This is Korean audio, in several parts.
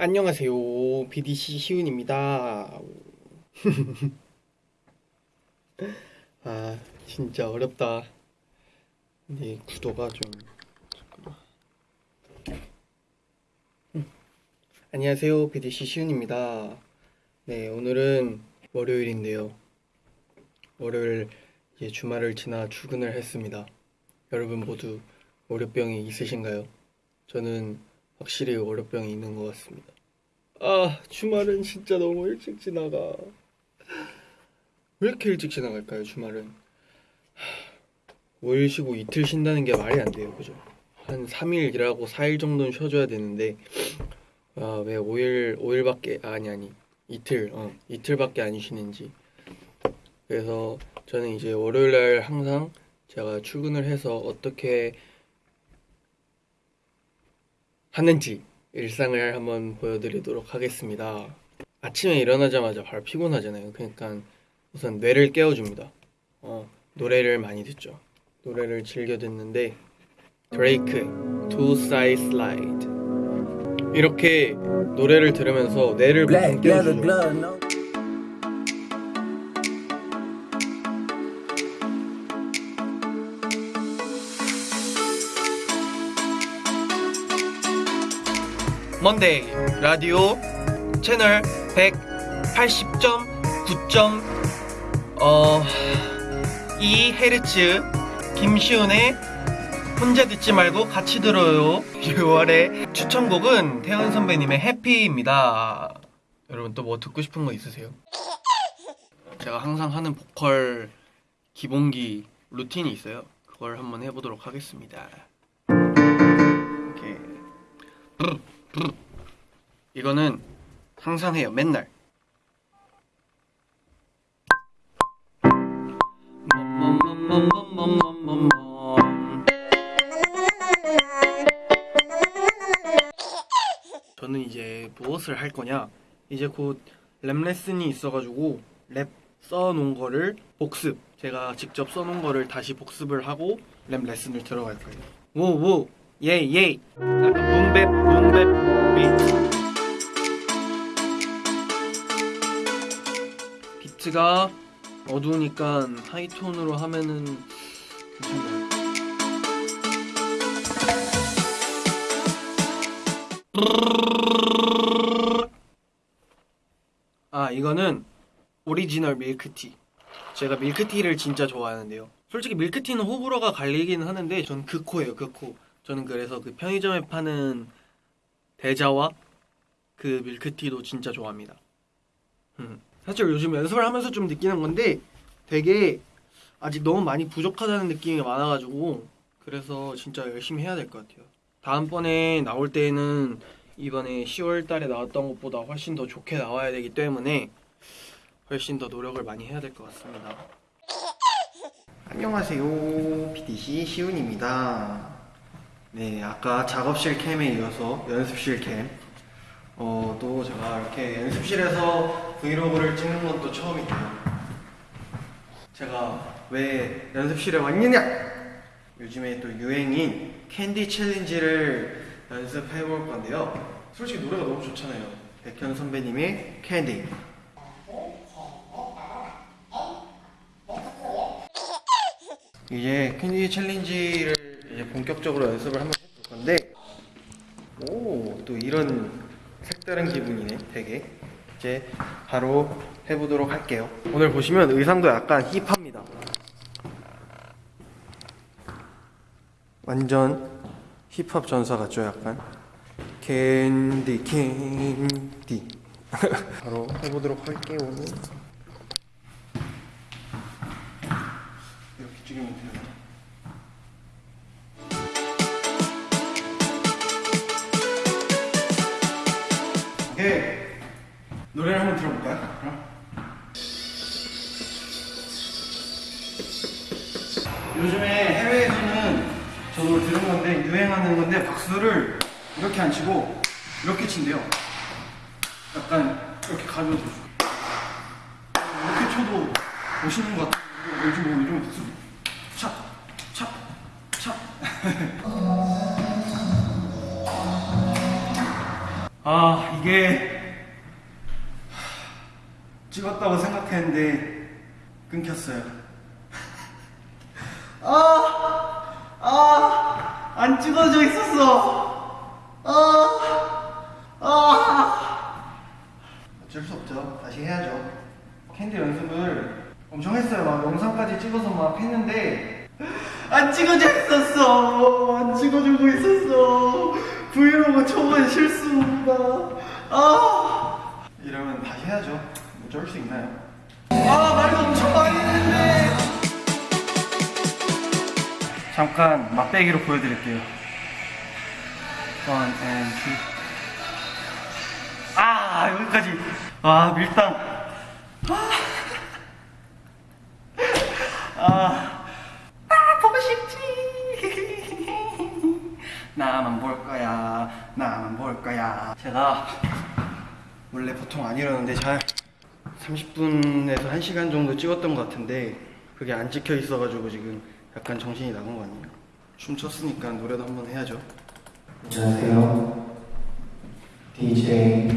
안녕하세요. BDC 시훈입니다. 아, 진짜 어렵다. 근데 구도가 좀. 음. 안녕하세요. BDC 시훈입니다. 네, 오늘은 월요일인데요. 월요일 이제 주말을 지나 출근을 했습니다. 여러분 모두 월요병이 있으신가요? 저는 확실히 월요병이 있는 것 같습니다. 아, 주말은 진짜 너무 일찍 지나가. 왜 이렇게 일찍 지나갈까요, 주말은? 5일 쉬고 이틀 쉰다는 게 말이 안 돼요, 그죠? 한 3일 일하고 4일 정도는 쉬어줘야 되는데, 아, 왜 5일, 5일밖에, 아니, 아니, 이틀, 어, 이틀밖에 안 쉬는지. 그래서 저는 이제 월요일 날 항상 제가 출근을 해서 어떻게 하는지 일상을 한번 보여드리도록 하겠습니다. 아침에 일어나자마자 바로 피곤하잖아요. 그러니까 우선 뇌를 깨워줍니다. 어, 노래를 많이 듣죠. 노래를 즐겨 듣는데 드레이크 Two Side Slide 이렇게 노래를 들으면서 뇌를 깨워주죠. 먼데이 라디오 채널 180.9점 어, 2헤르츠 김시훈의 혼자 듣지 말고 같이 들어요. 6월의 추천곡은 태연 선배님의 해피입니다. 여러분 또 뭐 듣고 싶은 거 있으세요? 제가 항상 하는 보컬 기본기 루틴이 있어요. 그걸 한번 해보도록 하겠습니다 이거는 항상 해요 맨날. 저는 이제 무엇을 할 거냐? 이제 곧 랩 레슨이 있어가지고 랩 써놓은 거를 복습 제가 직접 써놓은 거를 다시 복습을 하고 랩 레슨을 들어갈 거예요. 오오 예 예. 약간 boom bap boom bap 비트 비트가 어두우니까 high tone으로 하면은 괜찮나요? 아 이거는 오리지널 밀크티. 제가 밀크티를 진짜 좋아하는데요. 솔직히 밀크티는 호불호가 갈리긴 하는데 전 극호예요 극호 저는 그래서 그 편의점에 파는 데자와 그 밀크티도 진짜 좋아합니다 음. 사실 요즘 연습을 하면서 좀 느끼는 건데 되게 아직 너무 많이 부족하다는 느낌이 많아가지고 그래서 진짜 열심히 해야 될 것 같아요 다음번에 나올 때는 이번에 10월 달에 나왔던 것보다 훨씬 더 좋게 나와야 되기 때문에 훨씬 더 노력을 많이 해야 될 것 같습니다. 안녕하세요. PDC 시훈입니다. 네, 아까 작업실 캠에 이어서 연습실 캠. 어, 또 제가 이렇게 연습실에서 브이로그를 찍는 건또 처음이에요. 제가 왜 연습실에 왔느냐? 요즘에 또 유행인 캔디 challenge를 연습해 볼 건데요. 솔직히 노래가 너무 좋잖아요. 백현 선배님의 캔디. 이제 캔디 challenge를 이제 본격적으로 연습을 한번 해볼 건데, 오, 또 이런 색다른 기분이네, 되게. 이제 바로 해보도록 할게요. 오늘 보시면 의상도 약간 hip합니다. 완전 힙합 전사 같죠 약간 캔디 캔디 바로 해보도록 할게요 이렇게 찍으면 돼요 노래를 한번 들어볼까요? 그럼? 요즘에 해외에서는 저도 들은 건데 유행하는 건데 박수를 이렇게 안 치고 이렇게 친대요. 약간 이렇게 가져도 이렇게 쳐도 멋있는 것 같아요. 요즘 뭐 요즘 박수 찹, 찹, 찹 아 이게 찍었다고 생각했는데 끊겼어요. 아, 아, 안 찍어져 있었어. 아, 아. 어쩔 수 없죠. 다시 해야죠. 캔디 연습을 엄청 했어요. 막 영상까지 찍어서 막 했는데 안 찍어져 있었어. 안 찍어주고 있었어. 브이로그 초반 실수입니다. 아, 이러면 다시 해야죠. 어쩔 수 있나요? 아, 말도 엄청 많이 했는데. 잠깐 맛배기로 보여드릴게요. One and two. 아 여기까지. 아 밀당. 아, 아, 아 보고 싶지. 나만 볼 거야. 나만 볼 거야. 제가 원래 보통 안 이러는데 잘 30분에서 1시간 정도 찍었던 것 같은데 그게 안 찍혀 있어가지고 지금 약간 정신이 나간 거 아니에요? 춤췄으니까 노래도 한번 해야죠. 안녕하세요. DJ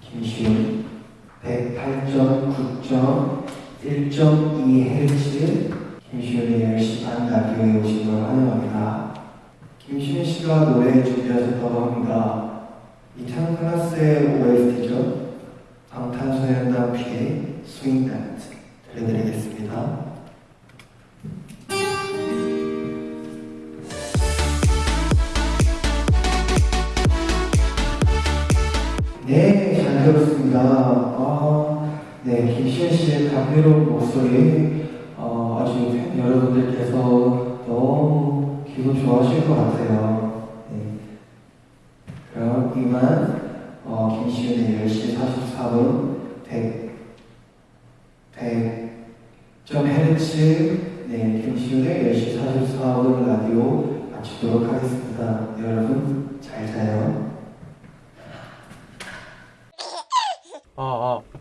김시훈 108.9.1.2Hz 김시훈의 10시 반 라디오에 오신 걸 환영합니다. 김시훈 씨가 노래 준비하셨다고 합니다. 이창 클라스의 OST죠. 여러분들께서 너무 기분 좋아하실 것 같아요. 네. 그럼 이만, 어, 김시현의 10시 44분, 100, 100, 점 헤르츠, 네, 김시현의 10시 44분 라디오 마치도록 하겠습니다. 여러분, 잘 자요. 아, 아.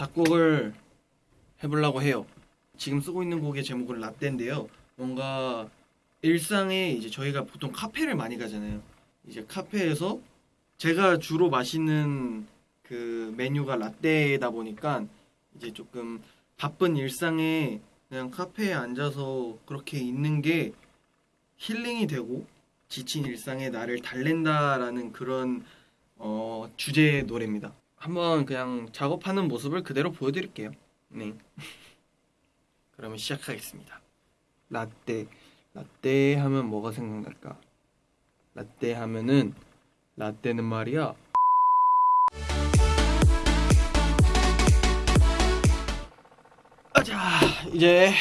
작곡을 해보려고 해요. 지금 쓰고 있는 곡의 제목은 라떼인데요. 뭔가 일상에 이제 저희가 보통 카페를 많이 가잖아요. 이제 카페에서 제가 주로 마시는 그 메뉴가 라떼다 보니까 이제 조금 바쁜 일상에 그냥 카페에 앉아서 그렇게 있는 게 힐링이 되고 지친 일상에 나를 달랜다라는 그런 어, 주제의 노래입니다. 한번 그냥 작업하는 모습을 그대로 보여드릴게요. 네. 그러면 시작하겠습니다. 라떼. 라떼 하면 뭐가 생각날까? 라떼 하면은 라떼는 말이야. 자, 이제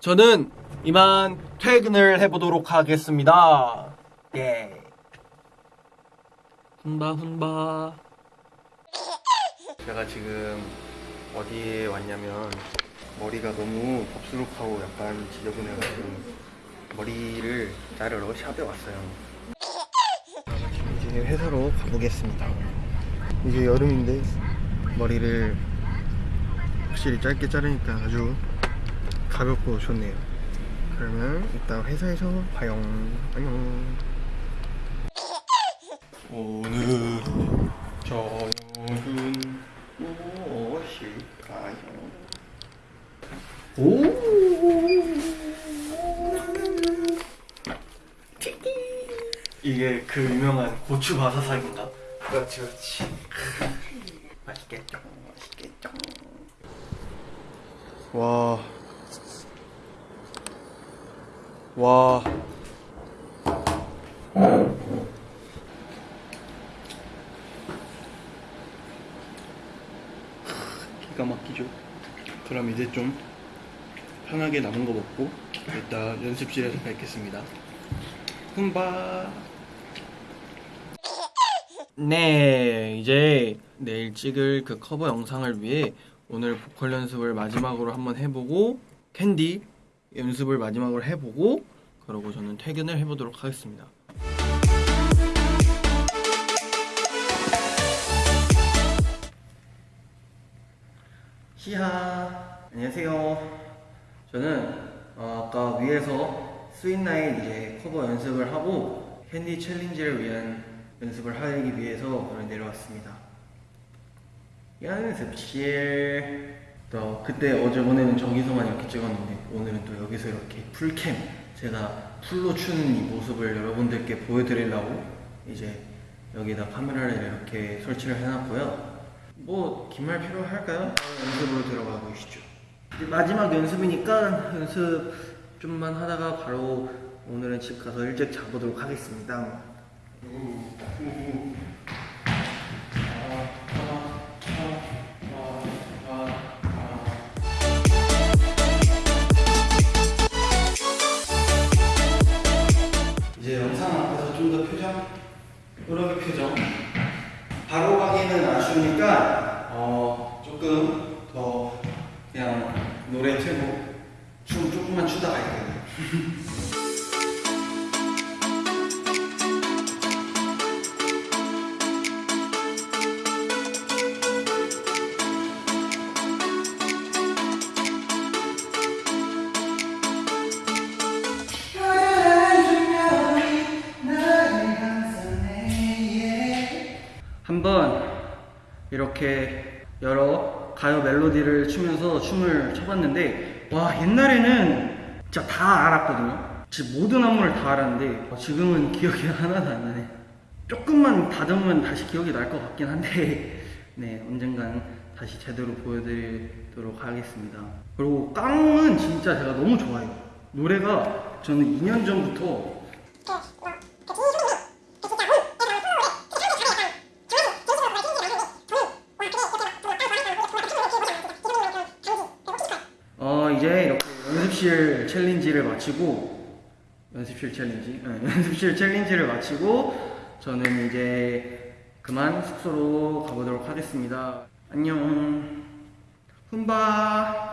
저는 이만 퇴근을 해보도록 하겠습니다. 예. 훈바 훈바. 제가 지금 어디에 왔냐면 머리가 너무 덥수룩하고 약간 지저분해가지고 머리를 자르러 샵에 왔어요. 이제 회사로 가보겠습니다. 이제 여름인데 머리를 확실히 짧게 자르니까 아주 가볍고 좋네요. 그러면 이따 회사에서 봐요. 안녕. 오늘 저녁은 무엇일까요? 오. 이게 그 유명한 고추 바사삭인가? 그렇지 그렇지. 맛있겠죠. 맛있겠죠. 와. 와. 기가 막히죠. 그럼 이제 좀 편하게 남은 거 먹고 이따 연습실에서 뵙겠습니다. humba. 네, 이제 내일 찍을 그 커버 영상을 위해 오늘 보컬 연습을 마지막으로 한번 해보고 캔디 연습을 마지막으로 해보고 그러고 저는 퇴근을 해보도록 하겠습니다. 히하 안녕하세요. 저는 어, 아까 위에서 Sweet Night 이제 커버 연습을 하고 캔디 challenge를 위한 연습을 하기 위해서 오늘 내려왔습니다. 연습실 또 그때 어제 오늘은 저기서만 이렇게 찍었는데 오늘은 또 여기서 이렇게 풀캠 제가 풀로 추는 이 모습을 여러분들께 보여드리려고 이제 여기다 카메라를 이렇게 설치를 해놨고요. 뭐 긴 말 필요할까요? 연습으로 들어가 보시죠. 마지막 연습이니까 연습 좀만 하다가 바로 오늘은 집 가서 일찍 자보도록 하겠습니다. 이제 영상 앞에서 좀 더 표정, 이렇게 표정. 바로 가기는 아쉬우니까 어 조금 더 그냥 노래 틀고 춤 조금만 추다 갈게요. 이렇게 여러 가요 멜로디를 추면서 춤을 춰봤는데 와 옛날에는 진짜 다 알았거든요. 진짜 모든 안무를 다 알았는데 지금은 기억이 하나도 안 나네. 조금만 다듬으면 다시 기억이 날 것 같긴 한데 네 언젠간 다시 제대로 보여드리도록 하겠습니다. 그리고 깡은 진짜 제가 너무 좋아해요. 노래가 저는 2년 전부터 어 이제 이렇게 연습실 challenge를 마치고 연습실 challenge? 네, 연습실 challenge를 마치고 저는 이제 그만 숙소로 가보도록 하겠습니다. 안녕. 훈바